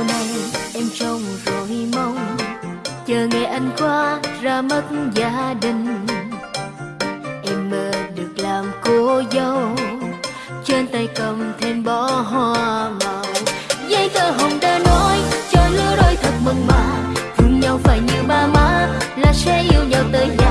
sau này em trông rồi mong, chờ ngày anh qua ra mất gia đình. Em mơ được làm cô dâu, trên tay cầm thêm bó hoa màu. Giấy tờ hồng đã nói, cho lứa đôi thật mừng mà, thương nhau phải như ba má, là sẽ yêu nhau tới già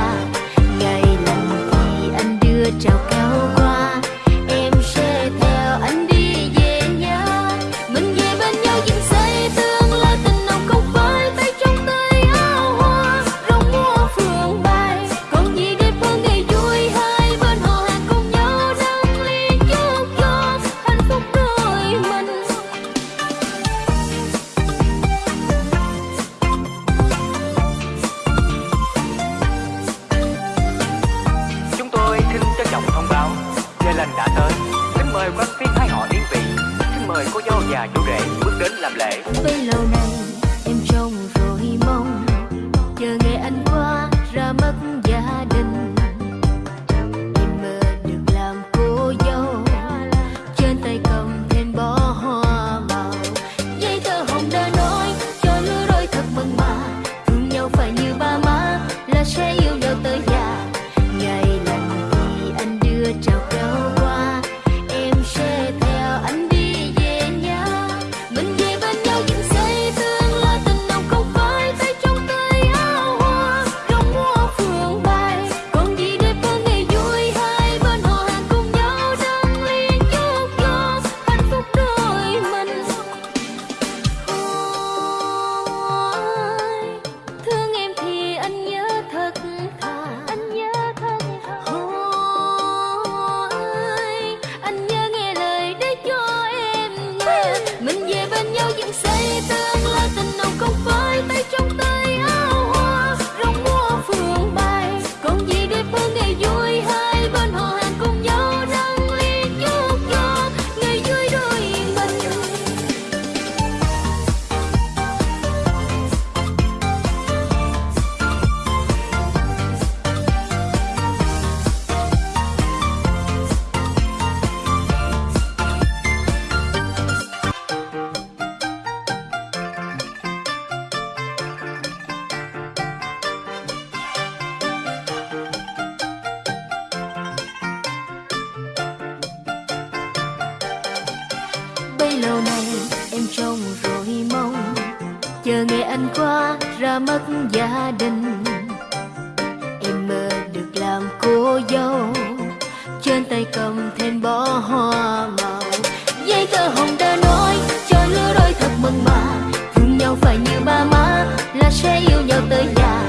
lần đã tới. Kính mời quan viên hai họ yên vị. Xin mời cô dâu và chú rể bước đến làm lễ. Bấy lâu nay, em trông rồi mong Chờ nghe lâu nay em trông rồi mong, chờ ngày anh qua ra mất gia đình. Em mơ được làm cô dâu, trên tay cầm thêm bó hoa màu. Giấy tờ hồng đã nói, cho lứa đôi thật mừng mà, thương nhau phải như ba má, là sẽ yêu nhau tới già.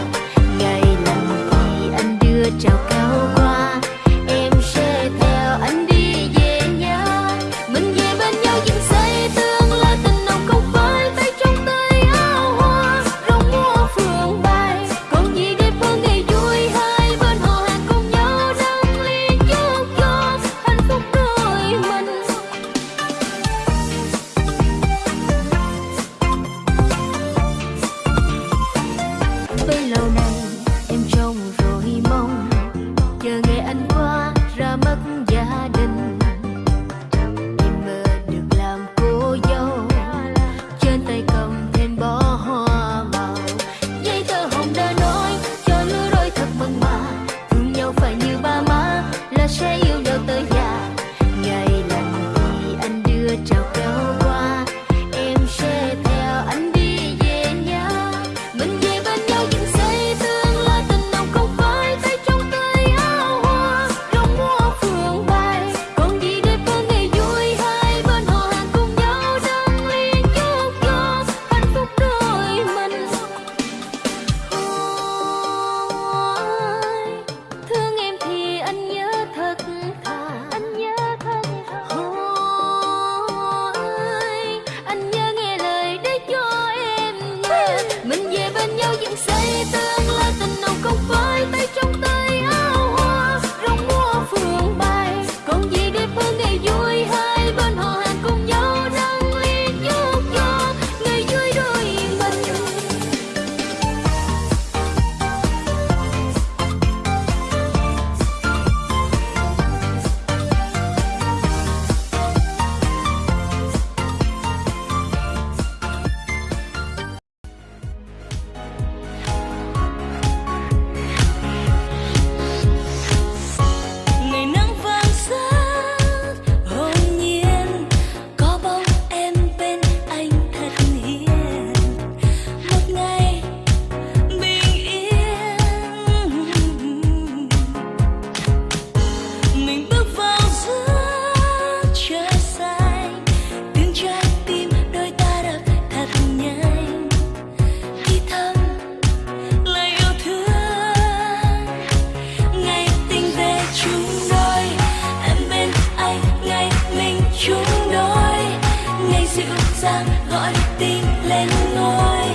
tin lên ngôi.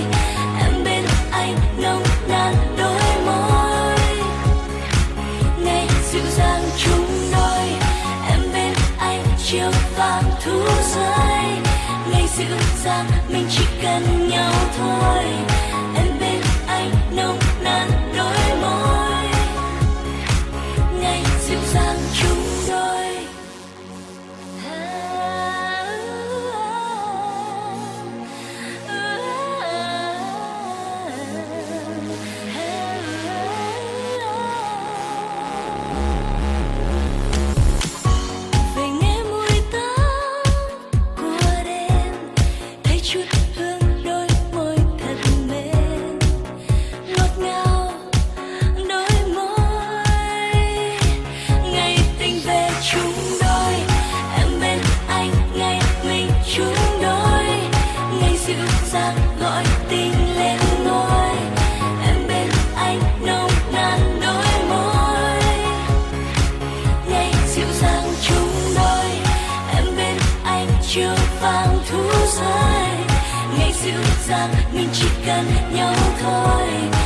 Em bên anh nồng nàn đôi môi. Ngày dịu dàng chung đôi. Em bên anh chiều vàng thu rơi. Ngày dịu dàng mình chỉ cần nhau thôi. dịu rằng mình chỉ cần nhau thôi.